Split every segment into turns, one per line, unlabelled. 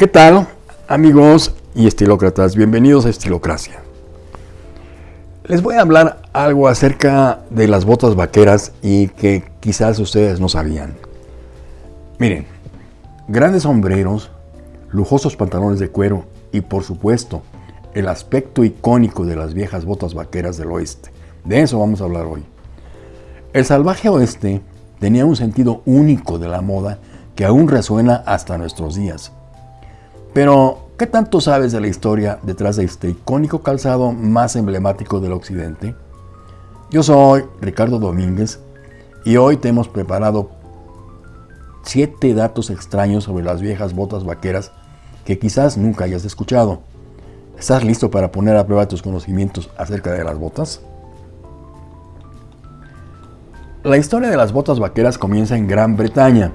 ¿Qué tal, amigos y estilócratas? Bienvenidos a Estilocracia. Les voy a hablar algo acerca de las botas vaqueras y que quizás ustedes no sabían. Miren, grandes sombreros, lujosos pantalones de cuero y por supuesto el aspecto icónico de las viejas botas vaqueras del oeste. De eso vamos a hablar hoy. El salvaje oeste tenía un sentido único de la moda que aún resuena hasta nuestros días. Pero, ¿qué tanto sabes de la historia detrás de este icónico calzado más emblemático del occidente? Yo soy Ricardo Domínguez y hoy te hemos preparado 7 datos extraños sobre las viejas botas vaqueras que quizás nunca hayas escuchado. ¿Estás listo para poner a prueba tus conocimientos acerca de las botas? La historia de las botas vaqueras comienza en Gran Bretaña.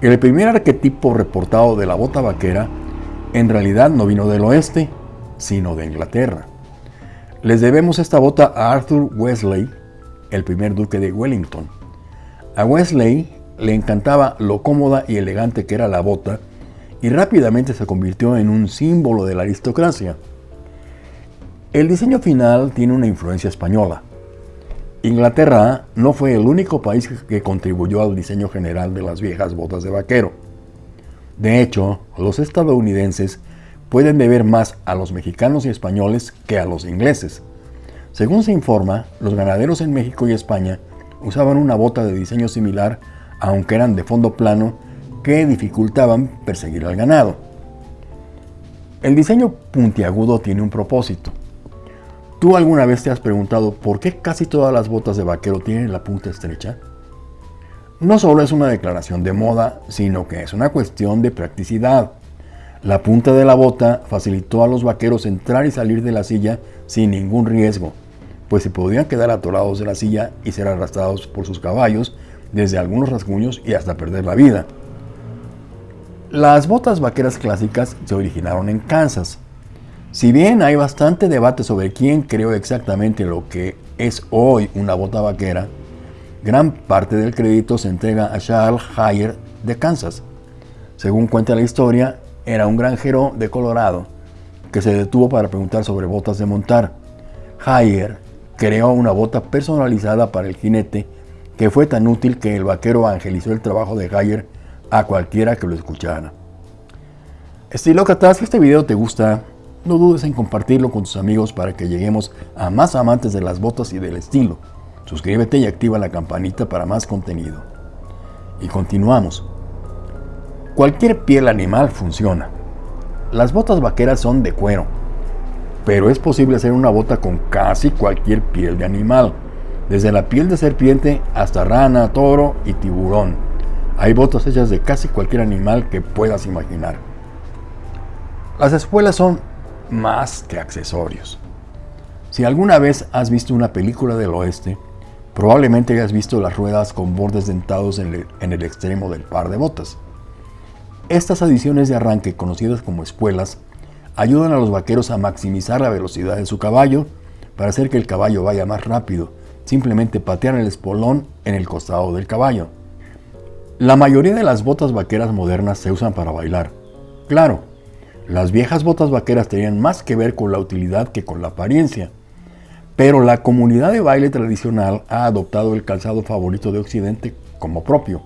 El primer arquetipo reportado de la bota vaquera en realidad no vino del oeste, sino de Inglaterra. Les debemos esta bota a Arthur Wesley, el primer duque de Wellington. A Wesley le encantaba lo cómoda y elegante que era la bota y rápidamente se convirtió en un símbolo de la aristocracia. El diseño final tiene una influencia española. Inglaterra no fue el único país que contribuyó al diseño general de las viejas botas de vaquero. De hecho, los estadounidenses pueden deber más a los mexicanos y españoles que a los ingleses. Según se informa, los ganaderos en México y España usaban una bota de diseño similar, aunque eran de fondo plano, que dificultaban perseguir al ganado. El diseño puntiagudo tiene un propósito. ¿Tú alguna vez te has preguntado por qué casi todas las botas de vaquero tienen la punta estrecha? No solo es una declaración de moda, sino que es una cuestión de practicidad. La punta de la bota facilitó a los vaqueros entrar y salir de la silla sin ningún riesgo, pues se podían quedar atorados de la silla y ser arrastrados por sus caballos desde algunos rasguños y hasta perder la vida. Las botas vaqueras clásicas se originaron en Kansas. Si bien hay bastante debate sobre quién creó exactamente lo que es hoy una bota vaquera, Gran parte del crédito se entrega a Charles Hayer de Kansas. Según cuenta la historia, era un granjero de Colorado que se detuvo para preguntar sobre botas de montar. Hayer creó una bota personalizada para el jinete que fue tan útil que el vaquero evangelizó el trabajo de Hayer a cualquiera que lo escuchara. Estilócratas, si este video te gusta, no dudes en compartirlo con tus amigos para que lleguemos a más amantes de las botas y del estilo. Suscríbete y activa la campanita para más contenido. Y continuamos. Cualquier piel animal funciona. Las botas vaqueras son de cuero, pero es posible hacer una bota con casi cualquier piel de animal, desde la piel de serpiente hasta rana, toro y tiburón. Hay botas hechas de casi cualquier animal que puedas imaginar. Las espuelas son más que accesorios. Si alguna vez has visto una película del oeste, Probablemente hayas visto las ruedas con bordes dentados en el, extremo del par de botas. Estas adiciones de arranque, conocidas como espuelas, ayudan a los vaqueros a maximizar la velocidad de su caballo para hacer que el caballo vaya más rápido. Simplemente patear el espolón en el costado del caballo. La mayoría de las botas vaqueras modernas se usan para bailar. Claro, las viejas botas vaqueras tenían más que ver con la utilidad que con la apariencia. Pero la comunidad de baile tradicional ha adoptado el calzado favorito de Occidente como propio.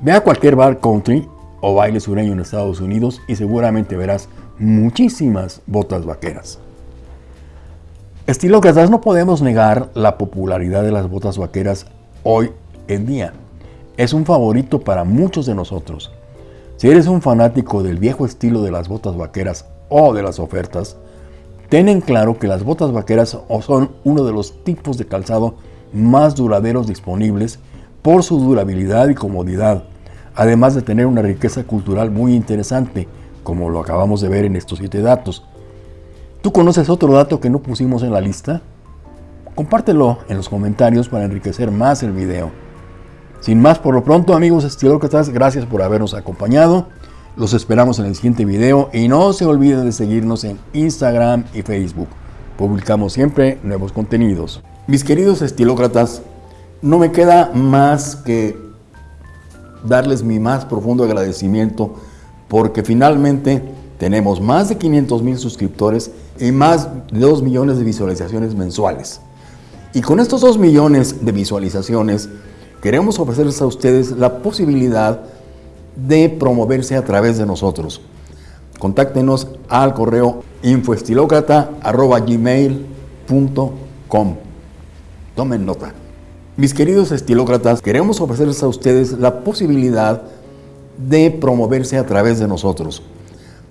Ve a cualquier bar country o baile sureño en Estados Unidos y seguramente verás muchísimas botas vaqueras. Estilócratas, no podemos negar la popularidad de las botas vaqueras hoy en día. Es un favorito para muchos de nosotros. Si eres un fanático del viejo estilo de las botas vaqueras o de las ofertas, Ten en claro que las botas vaqueras son uno de los tipos de calzado más duraderos disponibles por su durabilidad y comodidad, además de tener una riqueza cultural muy interesante, como lo acabamos de ver en estos siete datos. ¿Tú conoces otro dato que no pusimos en la lista? Compártelo en los comentarios para enriquecer más el video. Sin más por lo pronto amigos estilócratas, gracias por habernos acompañado. Los esperamos en el siguiente video y no se olviden de seguirnos en Instagram y Facebook. Publicamos siempre nuevos contenidos. Mis queridos estilócratas, no me queda más que darles mi más profundo agradecimiento porque finalmente tenemos más de 500 mil suscriptores y más de 2 millones de visualizaciones mensuales. Y con estos 2 millones de visualizaciones, queremos ofrecerles a ustedes la posibilidad de promoverse a través de nosotros. Contáctenos al correo infoestilócrata.gmail.com Tomen nota. Mis queridos estilócratas, queremos ofrecerles a ustedes la posibilidad de promoverse a través de nosotros.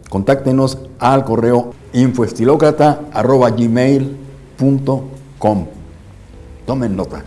Contáctenos al correo infoestilócrata.gmail.com Tomen nota.